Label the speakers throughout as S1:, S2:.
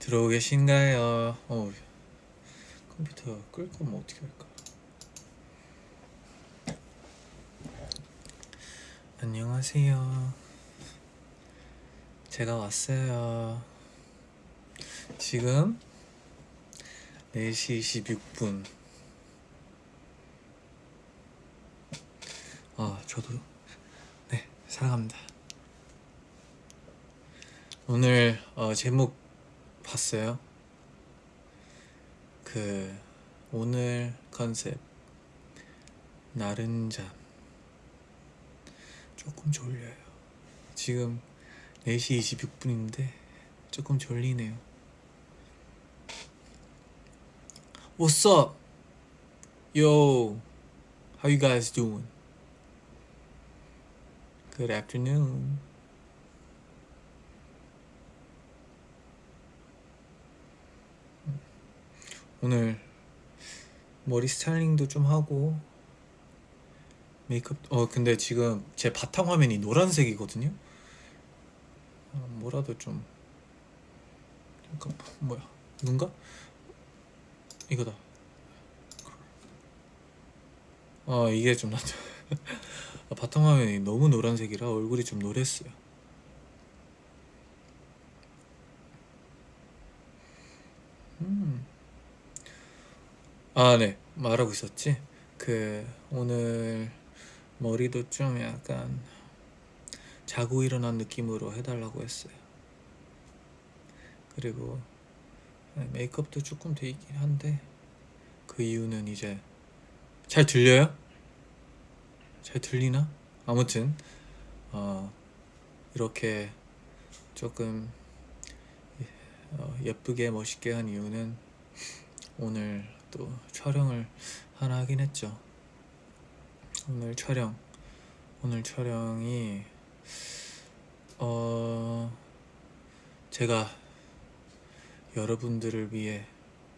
S1: 들어오 계신가요? 어, 컴퓨터 끌 거면 어떻게 할까? 안녕하세요. 제가 왔어요. 지금 4시 26분. 아, 저도 네, 사랑합니다. 오늘 어, 제목 봤어요? 그 오늘 컨셉 나른 잠 조금 졸려요. 지금 4시 26분인데 조금 졸리네요. What's up? Yo, how you guys doing? Good afternoon. 오늘 머리 스타일링도 좀 하고 메이크업 어 근데 지금 제 바탕 화면이 노란색이거든요. 어, 뭐라도 좀 잠깐 뭐야 눈가? 이거다. 어 이게 좀 낫죠. 아, 바탕 화면이 너무 노란색이라 얼굴이 좀 노랬어요. 아, 네. 말하고 있었지. 그 오늘 머리도 좀 약간 자고 일어난 느낌으로 해달라고 했어요. 그리고 네, 메이크업도 조금 돼 있긴 한데 그 이유는 이제 잘 들려요? 잘 들리나? 아무튼 어, 이렇게 조금 어, 예쁘게 멋있게 한 이유는 오늘 또 촬영을 하나 하긴 했죠. 오늘 촬영 오늘 촬영이 어 제가 여러분들을 위해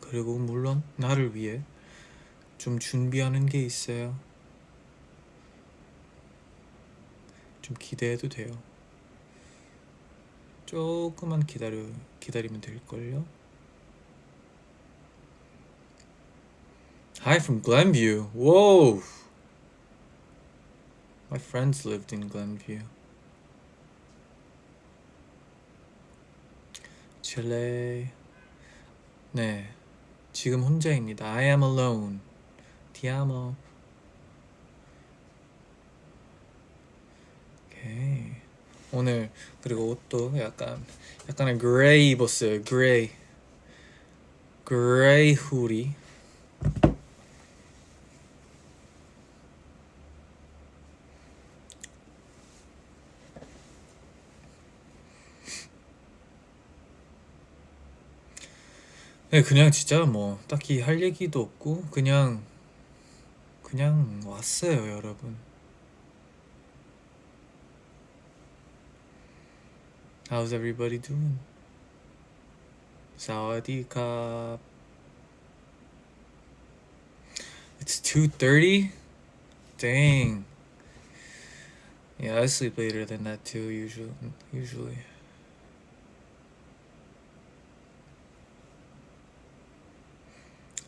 S1: 그리고 물론 나를 위해 좀 준비하는 게 있어요. 좀 기대해도 돼요. 조금만 기다려 기다리면 될걸요. Hi from Glenview. Whoa. My friends lived in Glenview. 칠레. 네. 지금 혼자입니다. I am alone. Ti amo. 오케이. 오늘 그리고 옷도 약간 약간의 gray 입었어요. Gray. Gray hoodie. 그냥 진짜 뭐 딱히 할 얘기도 없고 그냥 그냥 왔어요, 여러분. How's everybody doing? 사와디캅. It's 2:30? Dang. Yeah, I sleep later than that too usually usually.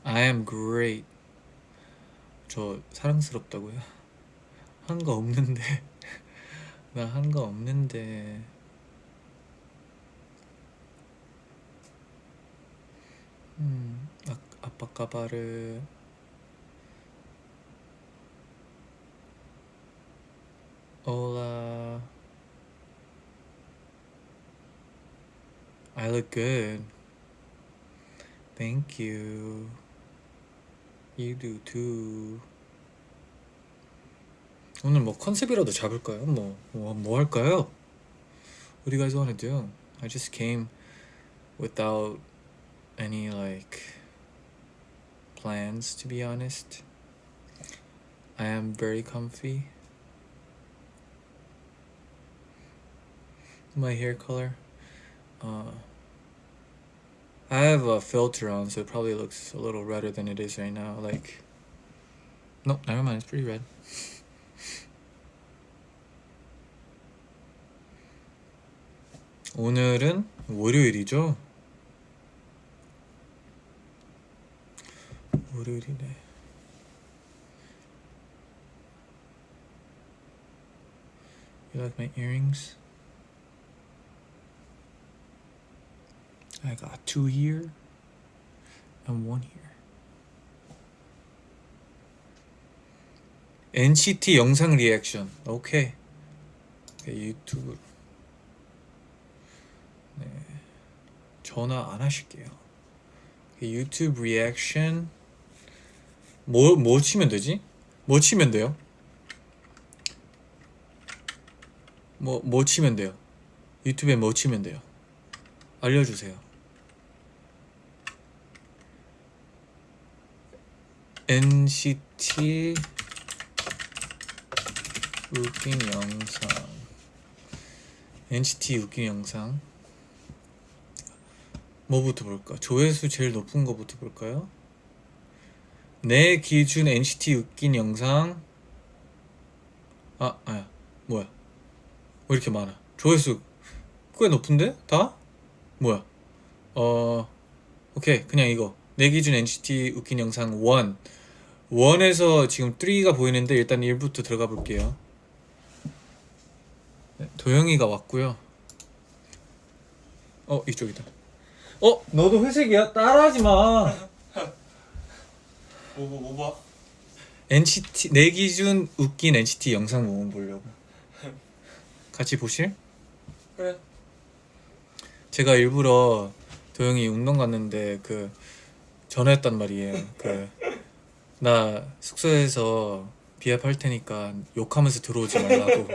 S1: I am great. 저 사랑스럽다고요? 한 거 없는데. 나 한 거 없는데. 음, 아, 아빠 까바르. Hola. I look good. Thank you. You do too. 오늘 뭐 컨셉이라도 잡을까요? 뭐, 뭐, 뭐 할까요? What do you guys want to do? I just came without any like plans to be honest. I am very comfy. My hair color. Uh, I have a filter on, so it probably looks a little redder than it is right now. Like, nope, never mind, it's pretty red. 오늘은 월요일이죠? 월요일이네. You like my earrings? I got two here and one here. NCT 영상 리액션. 오케이. 오케이, 유튜브. 네. 전화 안 하실게요. 유튜브 리액션. 뭐, 뭐 치면 되지? 뭐 치면 돼요? 뭐, 뭐 치면 돼요? 유튜브에 뭐 치면 돼요? 알려주세요. NCT 웃긴 영상 NCT 웃긴 영상 뭐부터 볼까? 조회수 제일 높은 거부터 볼까요? 내 기준 NCT 웃긴 영상 아, 아야 뭐야 왜 이렇게 많아 조회수 꽤 높은데? 다? 뭐야 어 오케이 그냥 이거 내 기준 NCT 웃긴 영상 1 1에서 지금 3가 보이는데 일단 1부터 들어가 볼게요 네, 도영이가 왔고요 어 이쪽이다 어 너도 회색이야? 따라하지 마
S2: 뭐 뭐 뭐 봐?
S1: NCT 내 기준 웃긴 NCT 영상 모음 보려고 같이 보실?
S2: 그래.
S1: 제가 일부러 도영이 운동 갔는데 그 전화했단 말이에요. 그 나 숙소에서 비합할 테니까 욕하면서 들어오지 말라고.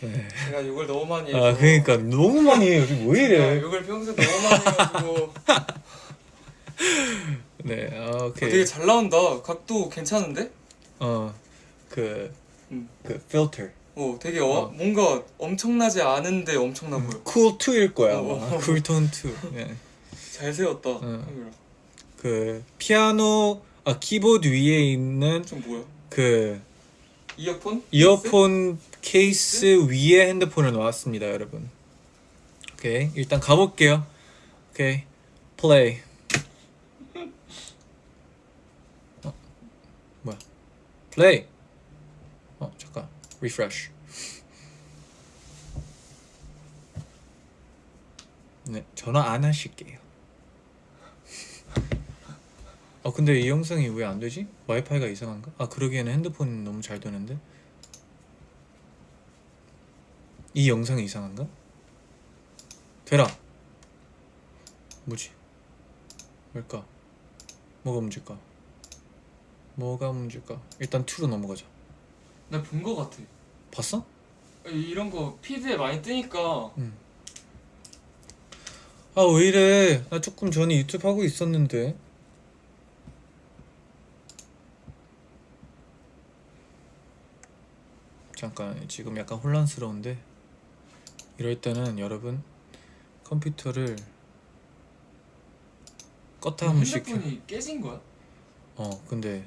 S1: 네.
S2: 제가 욕을 너무 많이 해서.
S1: 아 그러니까 너무 많이 해요. 요즘 왜 이래?
S2: 욕을 평소에 너무 많이 해가지고
S1: 네, 아,
S2: 어,
S1: 오케이.
S2: 되게 잘 나온다. 각도 괜찮은데?
S1: 어그
S2: 음.
S1: 그 필터.
S2: 어, 되게 어,
S1: 어.
S2: 뭔가 엄청나지 않은데 엄청나 보여.
S1: 쿨 2일 거야.
S2: 어,
S1: 아마.
S2: 어.
S1: 쿨톤 2. 네.
S2: 잘 세웠다.
S1: 어.
S2: 카메라.
S1: 그 피아노 아 키보드 위에 있는
S2: 좀 뭐야?
S1: 그
S2: 이어폰?
S1: 이어폰 케이스 위에 핸드폰을 놓았습니다, 여러분. 오케이, 일단 가볼게요. 오케이, 플레이. 어, 뭐야? 플레이. 어, 잠깐, refresh. 네, 전화 안 하실게요. 어, 근데 이 영상이 왜 안 되지? 와이파이가 이상한가? 아, 그러기에는 핸드폰 너무 잘 되는데. 이 영상이 이상한가? 되라. 뭐지? 뭘까? 뭐가 문제일까? 뭐가 문제일까? 일단 2로 넘어가자.
S2: 나 본 거 같아.
S1: 봤어?
S2: 이런 거 피드에 많이 뜨니까
S1: 아왜 이래? 나 조금 전에 유튜브 하고 있었는데. 잠깐 지금 약간 혼란스러운데 이럴 때는 여러분 컴퓨터를 껐다 한 번씩 켜.
S2: 핸드폰이 깨진 거야?
S1: 어 근데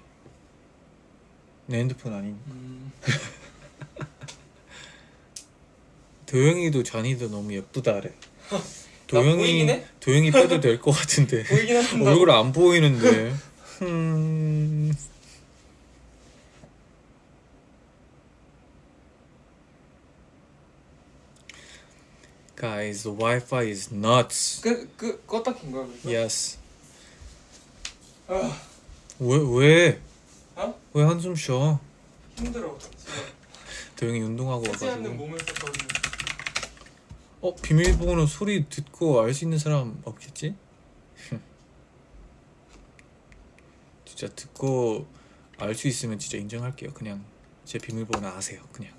S1: 내 핸드폰 아닌
S2: 음.
S1: 도영이도 잔이도 너무 예쁘다래
S2: 보이긴
S1: 도영이
S2: 해?
S1: 도영이 빼도 될 것 같은데. 얼굴 안 보이는데 음... Guys, the Wi-Fi is nuts.
S2: 끄 끄 껐다 킨 거야 그래서?
S1: Yes.
S2: 아
S1: 왜 왜?
S2: 어?
S1: 왜 한숨 쉬어?
S2: 힘들어.
S1: 도영이 운동하고
S2: 쓰지 않는
S1: 와가지고.
S2: 몸을 썼거든요.
S1: 어 비밀번호 소리 듣고 알 수 있는 사람 없겠지? 진짜 듣고 알 수 있으면 진짜 인정할게요. 그냥 제 비밀번호 아세요. 그냥.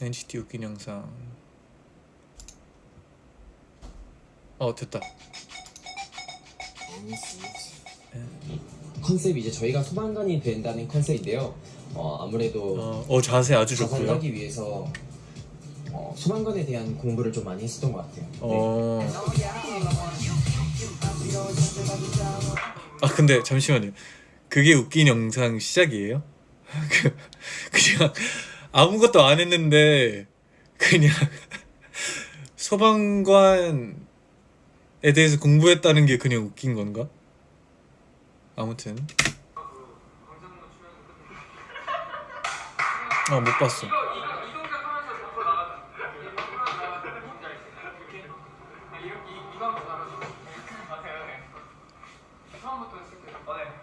S1: 네. NCT 웃긴 영상. 어 됐다.
S3: 컨셉이 이제 저희가 소방관이 된다는 컨셉인데요. 어, 아무래도
S1: 어, 어 자세 아주 좋고요.
S3: 자살하기 위해서 어, 소방관에 대한 공부를 좀 많이 했었던 것 같아요. 네.
S1: 어. 아 근데 잠시만요. 그게 웃긴 영상 시작이에요? 그- 그냥 아무것도 안 했는데 그냥 소방관에 대해서 공부했다는 게 그냥 웃긴 건가? 아무튼. 아 못 봤어.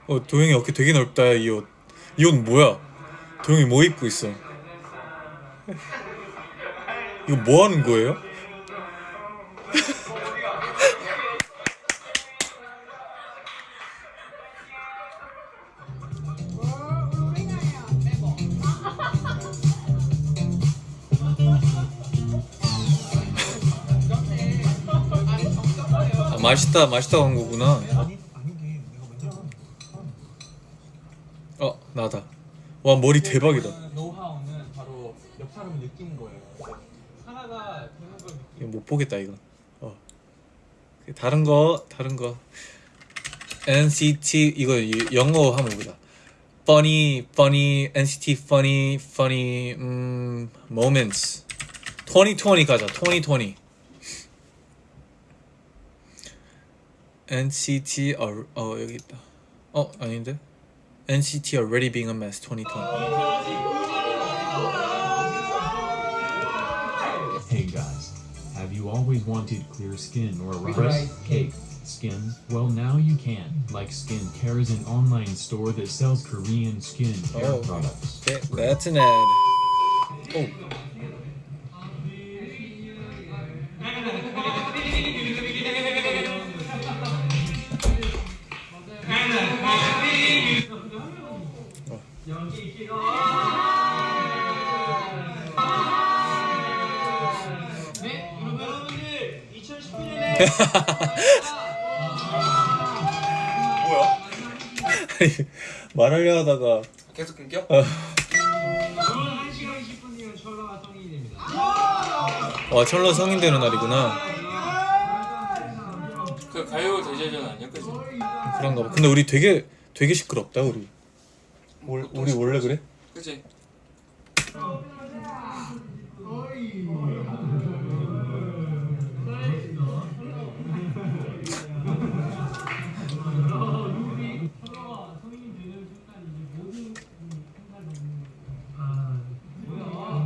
S1: 어 도영이 어깨 되게 넓다. 이 옷. 이 옷 뭐야? 도영이 뭐 입고 있어 이거 뭐 하는 거예요? 아, 맛있다 맛있다고 한 거구나. 어 나다. 와 머리 대박이다
S4: 느끼는 거예요. 하나가 되는 걸.
S1: 이거 못 보겠다 이거 어 다른 거 다른 거 NCT 이거 이- 영어 한번 보자 funny funny NCT funny funny 음 moments 2020 가자 2020 NCT 어, 어 여기 있다 어 아닌데 NCT already being a mess 2020
S5: always wanted clear skin or a rice cake skin? Well, now you can. Like Skincare is an online store that sells Korean skin care
S1: Oh.
S5: products.
S1: Okay, that's an ad. Oh.
S2: 뭐야?
S1: 말하려 하다가
S2: 계속 끊겨?
S1: 와 철러 성인 되는 날이구나.
S2: 그 가요 대제전 아니야, 그지?
S1: 그런가 봐. 근데 우리 되게 되게 시끄럽다 우리. 월, 우리 원래 그래?
S2: 그지?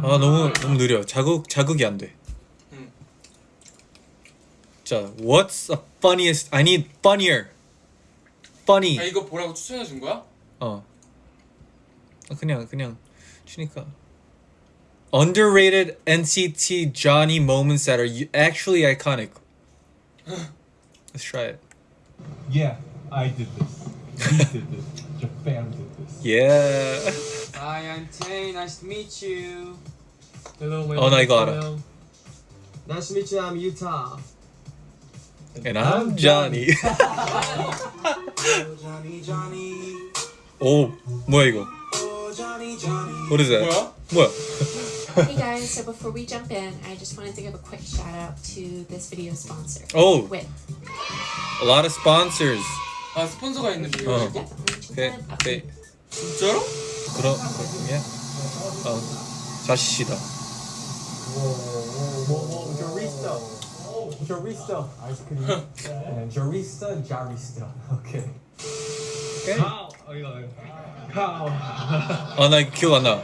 S1: 아 너무 너무 느려. 자극 자극이 안 돼.
S2: 응.
S1: 자, what's the funniest? I need funnier. funny.
S2: 아 이거 보라고 추천해 준 거야?
S1: 어. 아, 그냥 그냥 추니까. Underrated NCT Johnny moments that are actually iconic. Let's try it.
S4: Yeah, I did this. We did this. Japan did this.
S1: Yeah.
S6: Hi, I'm Tay. Nice to meet you.
S4: Hello, my
S1: 어, 나
S4: name is
S1: 이거 알아.
S6: Nice to meet you. I'm Utah.
S1: And I'm Johnny. 오, 뭐야 이거? What is that?
S2: 뭐야?
S1: 뭐야?
S7: Hey guys, so before we jump in, I just wanted to give a quick shout out to this video sponsor.
S1: Oh.
S7: Wit.
S1: A lot of sponsors.
S2: 아 스폰서가 있는 비디오
S1: 어.
S2: 이거?
S7: Definitely check
S1: 오케이,
S7: that out.
S1: 오케 어.
S4: 뭐, cream. and Jarista, Jarista. Okay.
S1: 오케이.
S4: Oh. Cow.
S1: 아, 나 이거 기억 안 나.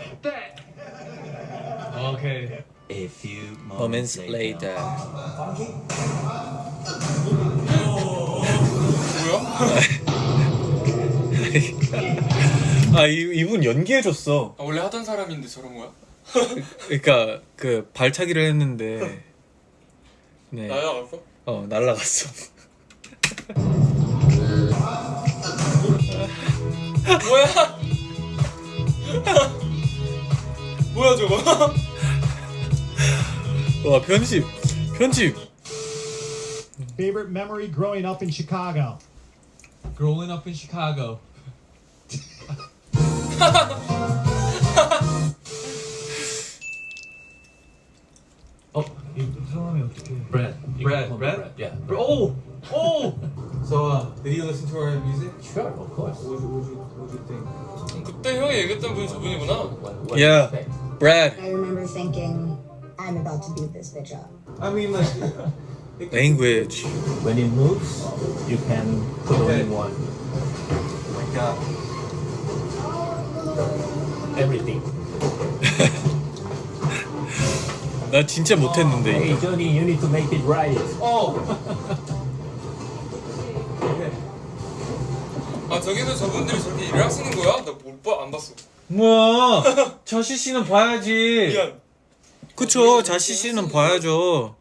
S4: Okay.
S8: A few
S1: Moments later. 아, 이, 이분 연기해줬어.
S2: 아, 원래 하던 사람인데 저런 거야?
S1: 그러니까 그 발차기를 했는데 네,
S2: 나야 알았어?
S1: 어 날라갔어.
S2: 뭐야? 뭐야 저거?
S1: 와 편집, 편집.
S9: Favorite memory growing up in Chicago?
S4: Growing up in Chicago. 이거 사람이 어떻게?
S10: Brad. You
S4: Brad,
S10: can call me
S4: Brad?
S10: Yeah.
S4: Oh, oh.
S2: So uh, did you listen to our music?
S10: Sure, of course.
S2: What do you, what do you think? 그때 형이 얘기했던 분이 저분이구나
S10: What, what
S1: Yeah.
S10: do you expect?
S1: Brad.
S11: I remember thinking, I'm about to beat this bitch up.
S2: I mean like
S1: Language.
S10: When it moves, you can put only one. got everything.
S1: 나 진짜 못했는데
S10: Hey,
S1: 이거.
S10: Johnny, you need to make it right.
S2: 아 저기서 저분들이 저렇게 일을 하시는 거야? 나 못 봐 안 봤어.
S1: 뭐야? 자시 씨는 봐야지.
S2: 미안.
S1: 그쵸? 자시 씨는 봐야죠.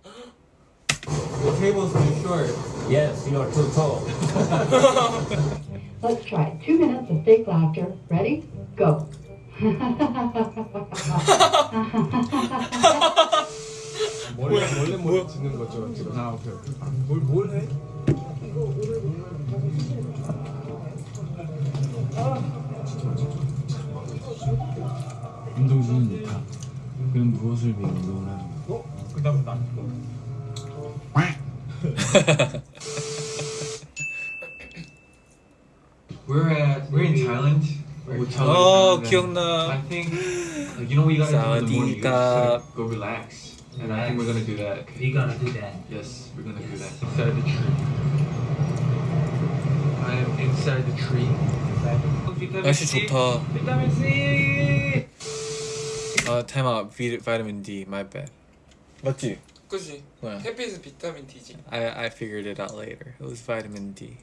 S12: The table's too short.
S10: Yes, you are too tall.
S13: Let's try two minutes of fake laughter. Ready? Go.
S12: 원래 원래 뭘 짓는 거죠 지금? 아 오케이 오케이. 뭘뭘 해?
S5: 운동 중은 다 그럼 무엇을 위해 운동을 하는 거
S14: 어? 그 다음 난
S4: We're at we're in Thailand.
S1: 어
S4: Thailand,
S1: 기억나.
S4: think like, you know what you gotta do in the morning. You gotta
S1: 사와디캅.
S4: just, like, go relax. And I think we're gonna do that. Okay?
S12: We gotta do that.
S4: Yes, we're gonna do that. Inside the tree. I am inside the tree.
S1: 날씨 좋다.
S14: 비타민 C.
S1: 아 타임아웃 바이타민 D my bad. 맞지?
S2: 그지.
S1: 뭐야?
S2: 햇빛은 비타민 D지.
S1: I I figured it out later. It was vitamin D.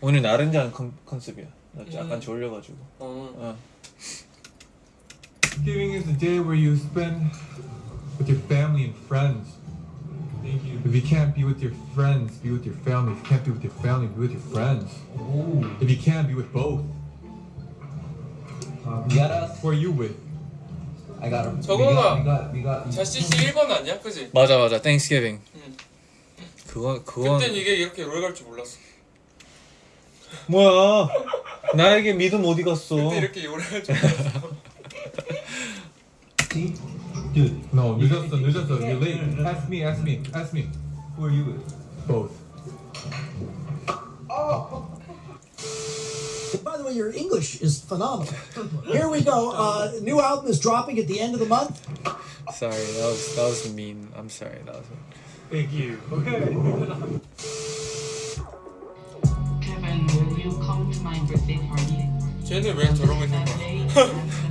S1: 오늘 나른자는 컨, 컨셉이야. 나 약간
S2: 음.
S1: 졸려가지고.
S2: 어.
S1: 어.
S5: Thanksgiving is the day where you spend with your family and friends.
S14: Thank you.
S5: If you can't be with your friends, be with your family. If you can't be with your family, be with your friends. If you can't be with both,
S12: We gotta.
S5: who are you with?
S12: I got him.
S2: 저거가
S12: We got. We got.
S2: 자씨 씨 1번 아니야? 그지?
S1: 맞아 맞아. Thanksgiving.
S2: 응.
S1: 그건 그건
S2: 그땐 이게 이렇게 롤 갈 줄 몰랐어.
S1: 뭐야? 나에게 믿음 어디 갔어?
S2: 그때 이렇게 요래 할 줄 몰랐어.
S5: Dude, no, 늦었어, 늦었어. You're late. Ask me, ask me, ask me.
S12: Who are you with?
S5: Both.
S15: By the way, your English is phenomenal. Here we go. Uh, new album is dropping at the end of the month.
S1: Sorry, that was that was mean. I'm sorry. That was mean.
S14: Thank you. Okay.
S16: Kevin, will you come to my birthday party?
S2: 쟤는 왜 저러고 있는 거야?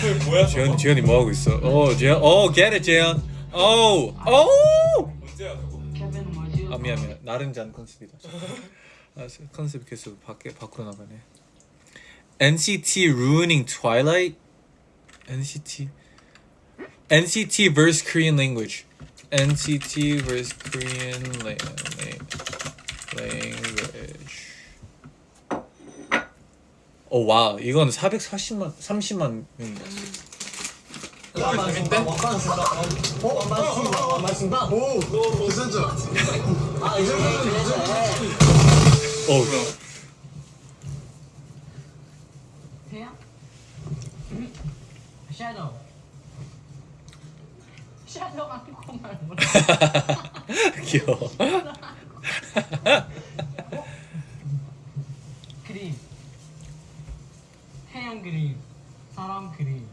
S2: 그 뭐야
S1: 재현? 재현이 뭐 하고 있어? 어 재현, 어 get it 재현. 어, 어.
S2: 언제야
S16: you
S1: 아 미안 미안. 나른잔 컨셉이다. 아 컨셉 계속 밖에 밖으로 나가네. NCT ruining Twilight. NCT. NCT versus Korean language. NCT versus Korean la- la- language. 오 와, 이건 440만 30만 명이 봤어.
S2: 재밌대?
S15: 어, 완만승방, 완만승방. 오, 괜찮죠? 아, 이제
S1: 어,
S16: 태양? Shadow. Shadow가 정말 몰라.
S1: 귀여워.
S16: 그림. 태양 그림. 사람 그림.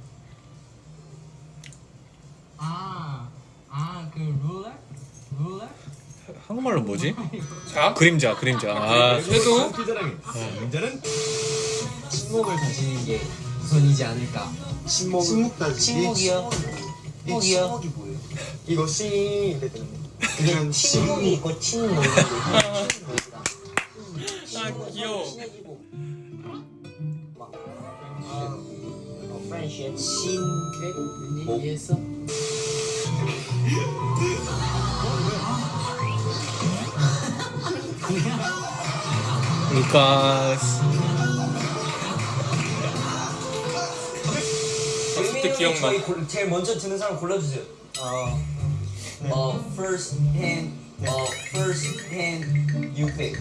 S16: 아, 아, 그 룰러? 룰러?
S1: 한국말로 뭐지?
S2: 자?
S1: 그림자, 그림자. 아,
S2: 쟤도
S12: 침묵을 다지는 게 우선이지 않을까. 침묵. 침묵 다지. 침묵이요. 침묵이요. 침묵이 뭐예요? 이거 씨. 그냥 침묵이 있고 침묵이 있고.
S2: 기억나.
S12: 저희 골- 제일 먼저 드는 사람 골라주세요. 어, 어, first hand, 어, first hand, you pick.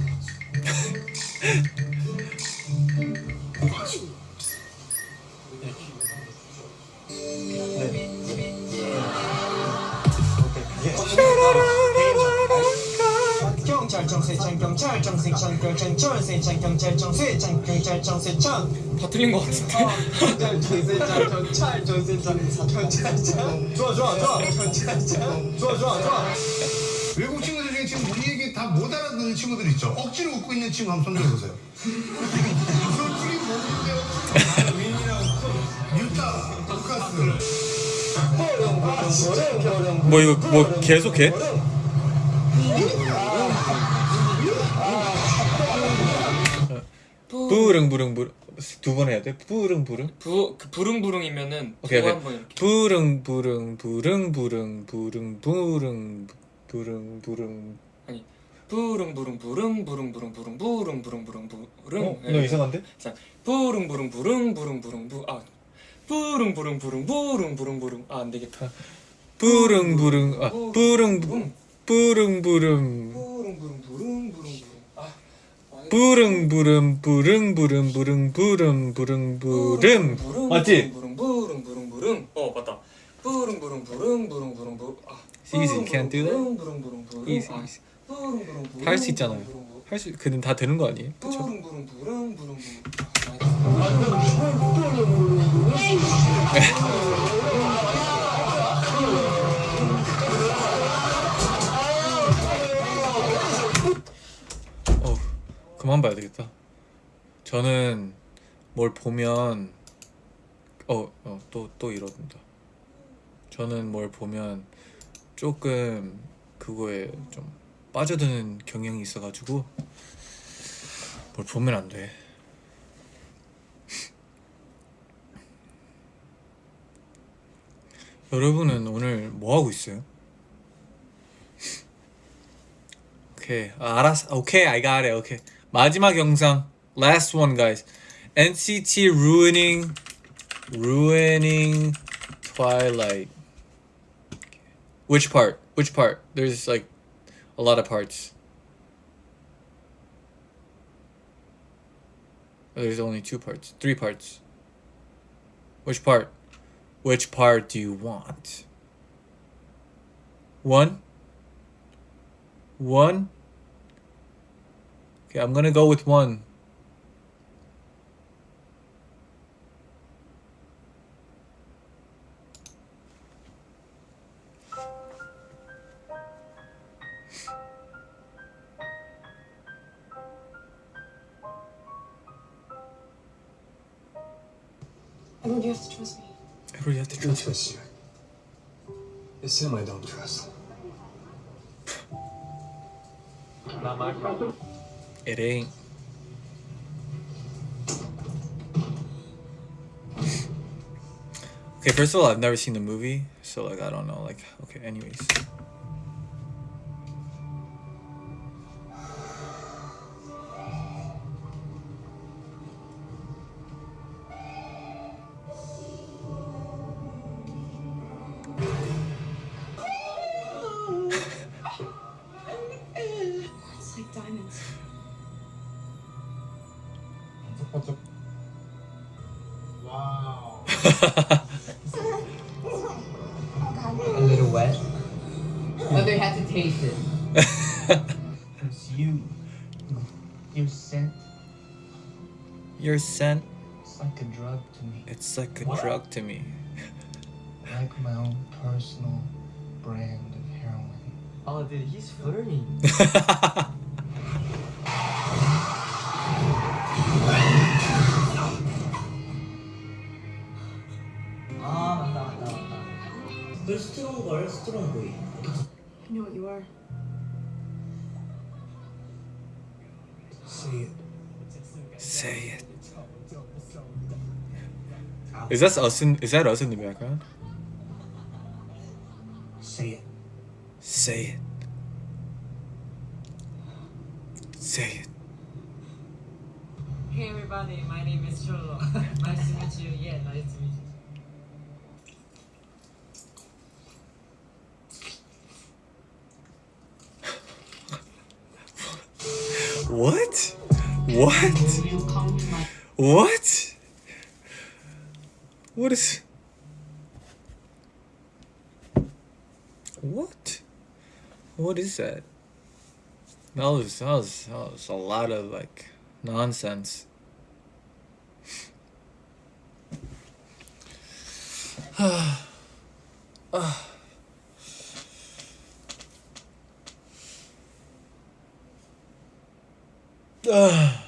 S12: 세창 경찰 정세창 경찰 정세창 경찰 정세창
S2: 다 틀린 거 같은데.
S12: 경찰 정세창 경찰 정세창 경찰청 좋아 좋아 좋아 경찰청 좋아 좋아 좋아
S17: 외국 친구들 중에 지금 우리 얘기 다 못 알아듣는 친구들 있죠? 억지로 웃고 있는 친구 한번 손 들어 보세요. 솔직히 모르는데 윈이랑 유타, 돈가스.
S1: 뭐 이거 뭐 계속해? 부릉부릉부릉. 두 번 해야 돼? 부릉부릉?
S2: 부, 그 부릉부릉이면은
S1: 오케이,
S2: 한번 이렇게.
S1: 부릉부릉 부릉부릉 부릉부릉 부릉부릉
S2: 아니 부릉부릉 부릉부릉 부릉부릉 부릉부릉 부릉부릉
S1: 어? 너 예. 이상한데?
S2: 자 부릉부릉 부릉부릉 부릉부 아 부릉부릉 아, 부릉부릉 부릉부릉. 아 안되겠다.
S1: 부릉부릉 아 부릉 부릉. 부릉
S2: 부릉. 부릉 부릉 부릉 부릉. 아
S1: 부릉 부릉 부릉 부릉 부릉 부릉 부릉 부릉 맞지?
S2: 부릉 부릉 부릉 부릉 어 맞다 부릉 부릉 부릉 부릉 부릉부 아
S1: Easy, can't do that?
S2: 부릉 부릉 부릉부릉
S1: Easy,
S2: 아,
S1: easy.
S2: 부릉 부릉 부릉
S1: 할수 있잖아요. 할수 그는 다 되는 거 아니에요? 그쵸?
S2: 부릉 부릉 부릉 부릉부
S1: 어 그만 봐야 되겠다. 저는 뭘 보면 어 어 또 또 이런다. 저는 뭘 보면 조금 그거에 좀 빠져드는 경향이 있어가지고 뭘 보면 안 돼. 여러분은 오늘 뭐 하고 있어요? 오케이 아, 알았어 오케이 I got it 오케이 마지막 영상 last one guys NCT ruining ruining Twilight which part which part there's like a lot of parts there's only two parts three parts which part which part do you want one one Okay, I'm gonna go with one.
S7: Edward, you have to trust me.
S1: Edward, you have to trust
S17: trust you. It's him I don't trust.
S1: It ain't. Okay, first of all, I've never seen the movie, so like I don't know. Like, okay, anyways.
S3: Wow.
S12: A little wet. But they had to taste it.
S3: It's you. Your scent.
S1: Your scent,
S3: It's like a drug to me.
S1: it's like a drug to me.
S3: Like my own personal brand of heroin.
S12: Oh, dude, he's flirting.
S3: 걸 스트롱 보이.
S7: I know what you are.
S3: Say it.
S1: Say it. Is that us in? Is that us in the background?
S3: Say it.
S1: Say it. Say it.
S12: Hey everybody, my name is Cholo. nice to meet you. Yeah, nice to meet you.
S1: What? What? What? What is? What? What is that? That was that was that was a lot of like nonsense. 아, 아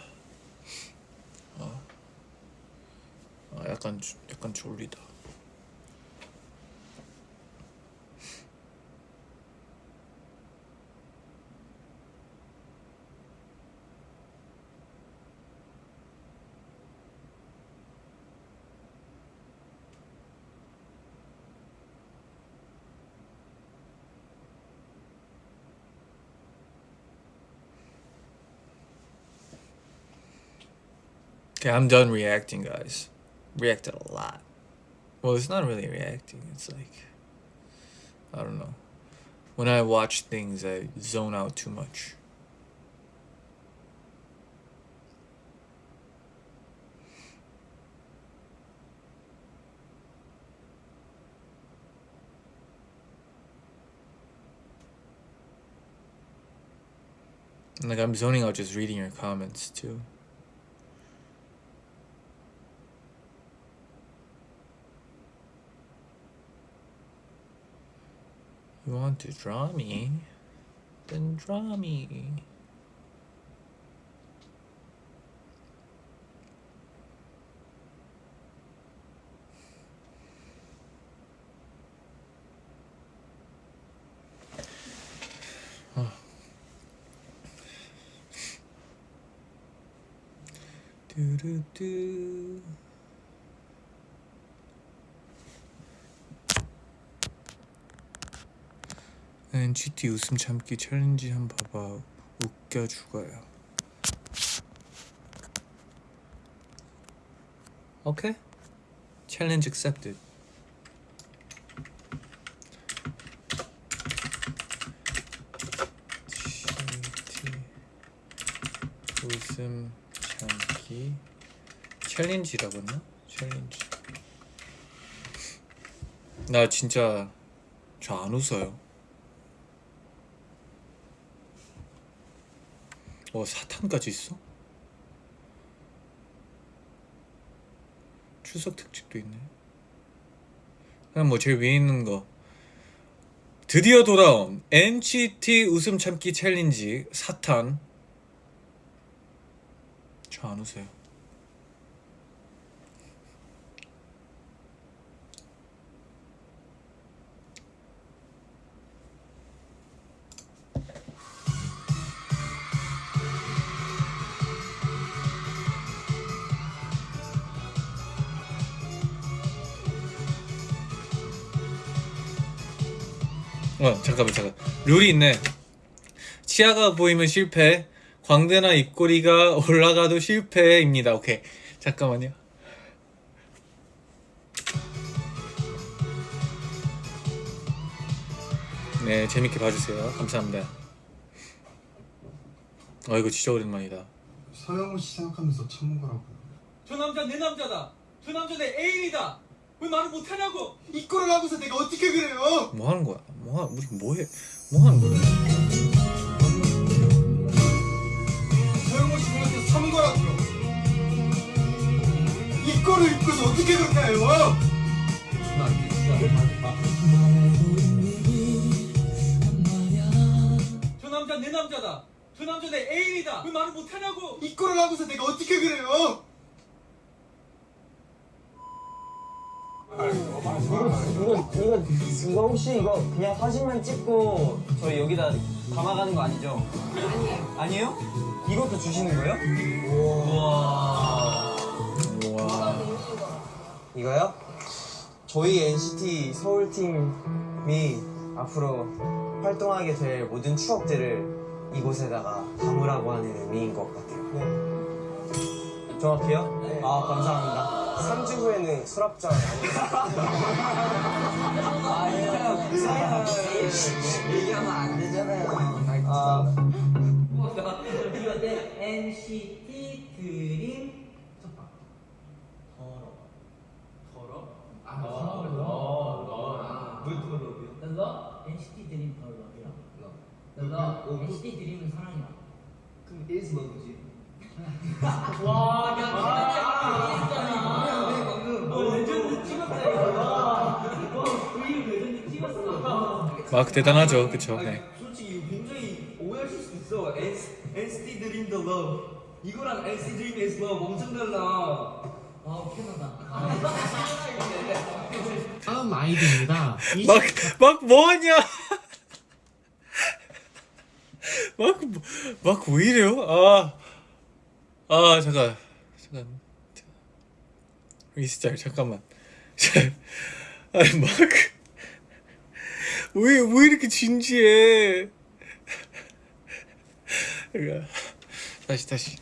S1: Okay, I'm done reacting, guys. Reacted a lot. Well, it's not really reacting. It's like I don't know. When I watch things, I zone out too much. Like I'm zoning out just reading your comments too. You want to draw me? Then draw me. Oh. Do do do. NCT 웃음 참기 챌린지 한 번 봐봐. 웃겨 죽어요. 오케이? 챌린지 accepted. 웃음 참기 챌린지라고 했나? 챌린지. 나 진짜 저 안 웃어요 어 사탄까지 있어? 추석 특집도 있네. 그냥 뭐 제일 위에 있는 거 드디어 돌아온 NCT 웃음 참기 챌린지 사탄. 저 안 웃어요. 어 잠깐만 잠깐 룰이 있네 치아가 보이면 실패 광대나 입꼬리가 올라가도 실패입니다 오케이 잠깐만요 네 재밌게 봐주세요 감사합니다 어 이거 진짜 오랜만이다
S17: 서영우 씨 생각하면서 참은 거라고요.
S14: 저 남자 내 남자다. 저 남자 내 애인이다. 왜 말을 못하냐고.
S17: 이 꼴을 하고서 내가 어떻게 그래요?
S1: 뭐 하는 거야 뭐 하, 우리 뭐해 뭐 하는 거야
S17: 서영우 씨 생각해서 참은 거라고요. 이 꼴을 입고서 어떻게 그렇게 해요?
S14: 저 남자 내 남자다. 저 남자 내 애인이다. 왜 말을 못하냐고.
S17: 이 꼴을 하고서 내가 어떻게 그래요?
S18: 이거 이거 이거 혹시 이거 그냥 사진만 찍고 저희 여기다 담아가는 거 아니죠? 아니에요. 아니에요? 이것도 주시는 거예요? 우와.
S1: 우와
S18: 이거요? 저희 NCT 서울 팀이 앞으로 활동하게 될 모든 추억들을 이곳에다가 담으라고 하는 의미인 것 같아요. 네. 정확해요? 네. 아 감사합니다. 3주 후에는 수납장 얘기하면 안 되잖아요. 아,
S19: NCT 드림 더러 더러 아 더러 왜 더러요? 너 NCT 드림 더 러브야 너 NCT 드림은 사랑이야 그럼 is love지 와, 야, 찍었어.
S1: 마크 대단하죠 그쵸 네.
S18: 솔직히 굉장히 오해하실 수 있어. NCT 드림 더 러브
S19: 이거랑 NCT Dream is Love 엄청 달라. 아 편하다.
S14: 다음 아이디입니다. 이
S1: 막막 뭐하냐? 막 막 왜 이래요? 아, 아 잠깐 잠깐 리스타일 잠깐만. 아니 막 왜 왜 이렇게 진지해? 그러니까 다시 다시.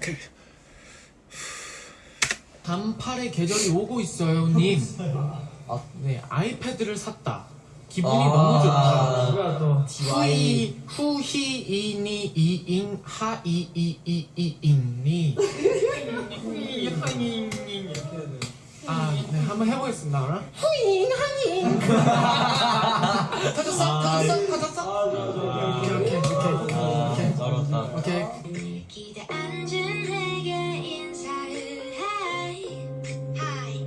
S1: 그,
S14: 반팔의 계절이 오고 있어요, 님. 네, 아이패드를 샀다. 기분이
S12: 아,
S14: 너무
S12: 누가 또
S14: 좋다. 후이 후히 이니 이잉 하이 이이이잉니. 아, 네, 한번 해보겠습니다. 그럼. 후잉 하잉. 터졌어, 터졌어, 터졌어. 오케이, 오케이, 오케이, 오케이. 오케이.
S20: 해 하이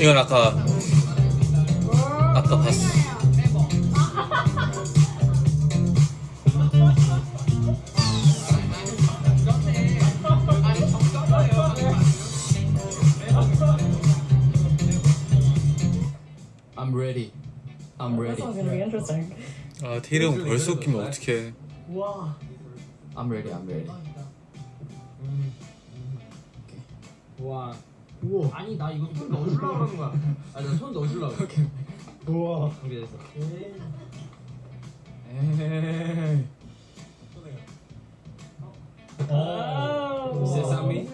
S1: 이건 아까 아까 봤어.
S14: I'm ready. I'm ready.
S21: gonna be interesting.
S1: 아 테일은 벌써 웃기면 어떡해.
S21: Wow.
S14: I'm ready. I'm ready.
S19: 와. 우와. 아니 나 이거 손 넣어주려고 하는 거야. 아니 나손 넣어주려고. 오케이.
S10: 우와.
S19: 준비됐어.
S14: 에이.
S21: Oh.
S19: 세상이.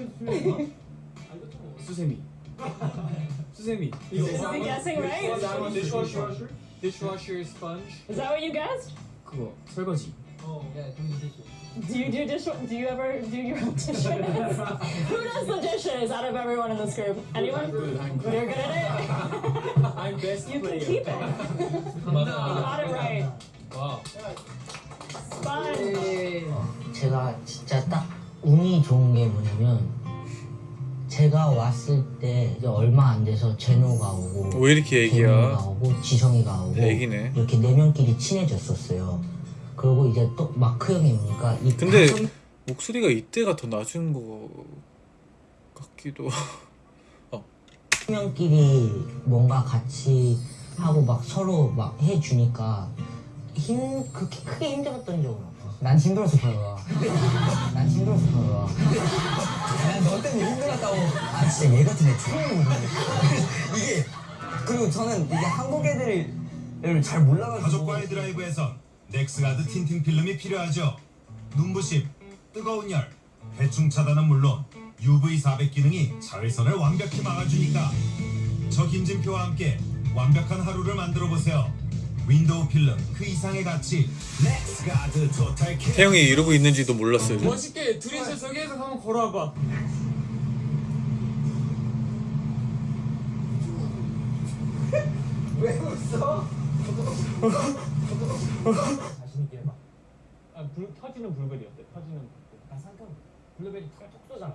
S14: 수세미.
S19: 수세미.
S21: Is he guessing right?
S19: Dishwasher. Dishwasher sponge.
S21: Is that what you guessed?
S14: 그거 설거지.
S19: 어. 야, 동이 디시.
S21: Do you do dish? Do you ever do your own dishes? Who does the dishes out of everyone in this group? Anyone? You're good at it.
S19: I'm best
S21: You can
S19: player.
S21: keep it.
S19: 맞아.
S21: Got it right.
S19: 와.
S21: Sponge.
S22: 제가 진짜 딱 운이 좋은 게 뭐냐면 제가 왔을 때 이제 얼마 안 돼서 제노가 오고
S1: 왜 이렇게 애기야?
S22: 재민이가 오고 지성이가 오고
S1: 애기네.
S22: 이렇게 네 명끼리 친해졌었어요. 그리고 이제 또 마크 형이 오니까 이
S1: 근데
S22: 다섯
S1: 목소리가 이때가 더 낮은 거 같기도.
S22: 명끼리 뭔가 같이 하고 막 서로 막 해주니까 힘 그렇게 크게 힘들었던 적은 없어. 난 힘들어서 그런 난 힘들어서 그런
S12: 난너 때문에 힘들었다고. 아 진짜 얘 같은 애 처음. 이게 그리고 저는 이게 한국 애들을 잘 몰라가지고.
S17: 가족과의 드라이브에선 넥스가드 tinting 필름이 필요하죠. 눈부심, 뜨거운 열, 해충 차단은 물론 UV 400 기능이 자외선을 완벽히 막아주니까 저 김진표와 함께 완벽한 하루를 만들어 보세요. 윈도우 필름 그 이상의 가치 넥스가드 total care.
S1: 태영이 이러고 있는지도 몰랐어요.
S19: 멋있게 둘이서 저기에서 한번 걸어와봐. 왜 웃어?
S14: 자신 있게 해봐. 아, 불, 터지는 어때? 터지는 블루베리. 아, 잠깐. 블루베리 톡쏘잖아.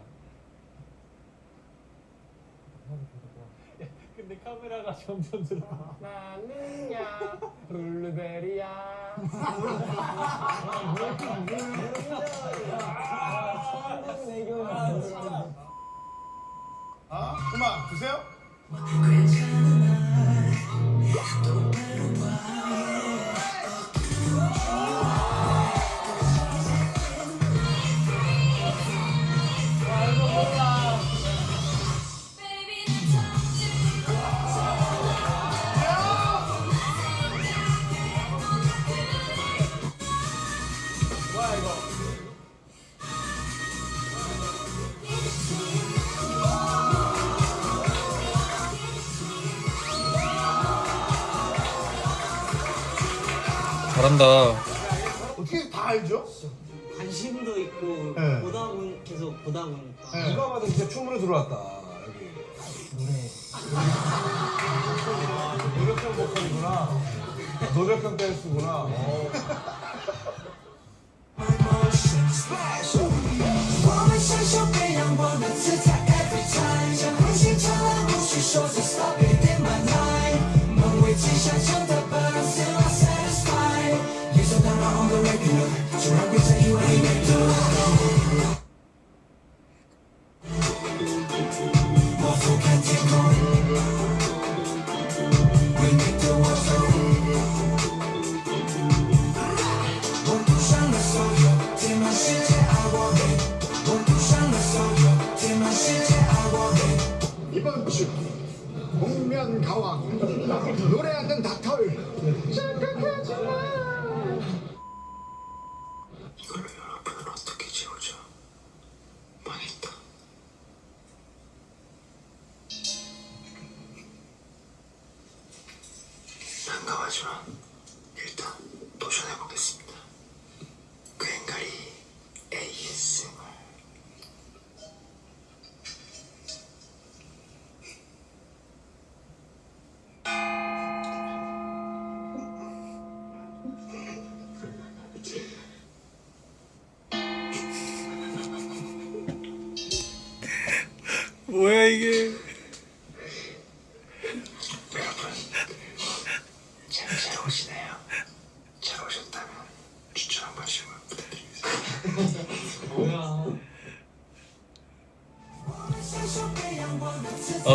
S14: 야, 근데 카메라가 점점 들어. 나는야 블루베리야.
S17: 아, 음악 주세요.
S1: 잘한다.
S17: 어떻게 다 알죠?
S12: 관심도 있고
S17: 네.
S12: 보다 보니 계속 보다 보니까.
S17: 누가 봐도 진짜 춤으로 들어왔다. 여기.
S10: 노력형 보컬이구나. 노력형 댄스구나.
S15: 이번 주 복면 가왕 노래하는 닭털 착각하지 마.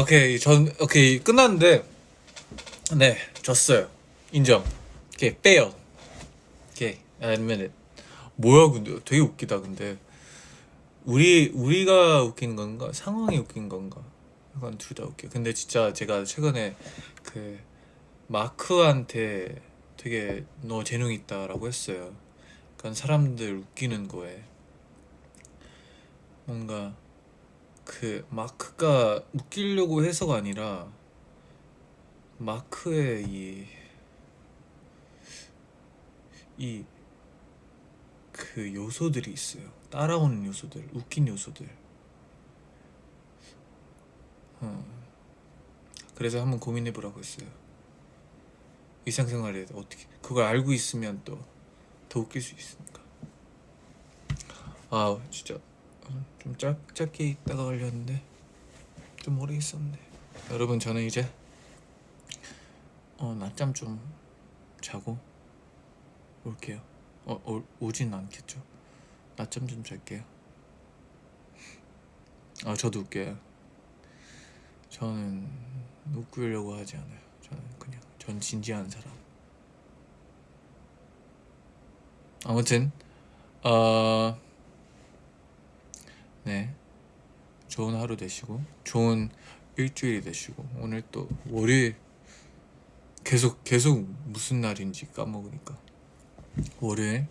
S1: 오케이 전 오케이 끝났는데 네 졌어요. 인정. 오케이 빼요. 오케이 it 뭐야 근데. 되게 웃기다 근데. 우리 우리가 웃긴 건가? 상황이 웃긴 건가? 약간 둘 다 웃겨. 근데 진짜 제가 최근에 그 마크한테 되게 너 재능 있다라고 했어요. 그러니까 사람들 웃기는 거에. 뭔가 그 마크가 웃기려고 해서가 아니라 마크의 이 이 그 요소들이 있어요. 따라오는 요소들, 웃긴 요소들. 어. 그래서 한번 고민해 보라고 했어요. 일상생활에 어떻게 그걸 알고 있으면 또 더 웃길 수 있으니까. 아 진짜 좀 짧, 짧게 있다가 걸렸는데 좀 오래 있었네 여러분 저는 이제 어 낮잠 좀 자고 올게요. 어, 어 오진 않겠죠? 낮잠 좀 잘게요. 아 저도 웃겨요. 저는 웃기려고 하지 않아요. 저는 그냥 전 진지한 사람. 아무튼 어 네. 좋은 하루 되시고 좋은 일주일이 되시고 오늘 또 월요일 계속 계속 무슨 날인지 까먹으니까. 월요일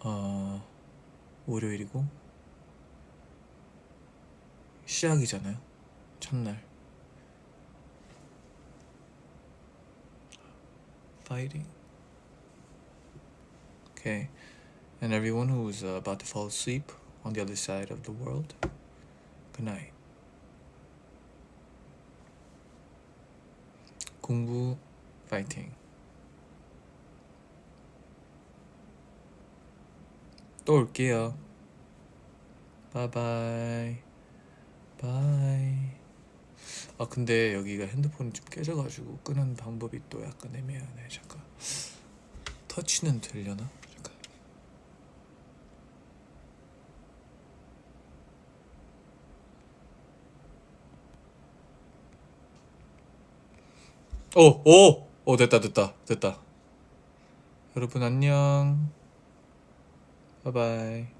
S1: 어 월요일이고 시작이잖아요. 첫날. Fighting. Okay. And everyone who's uh, about to fall asleep on the other side of the world. Good night. 공부 파이팅. 또 올게요. 바이바이. 바이. 아 근데 여기가 핸드폰이 좀 깨져가지고 끄는 방법이 또 약간 애매하네. 잠깐. 터치는 되려나? 잠깐. 오, 오, 오, 됐다, 됐다, 됐다. 여러분 안녕. 바이바이.